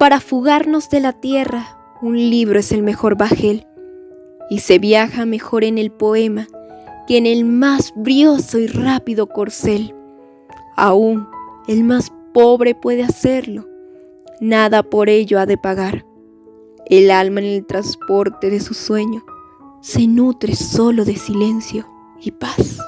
Para fugarnos de la tierra, un libro es el mejor bajel, y se viaja mejor en el poema que en el más brioso y rápido corcel. Aún el más pobre puede hacerlo, nada por ello ha de pagar. El alma en el transporte de su sueño se nutre solo de silencio y paz.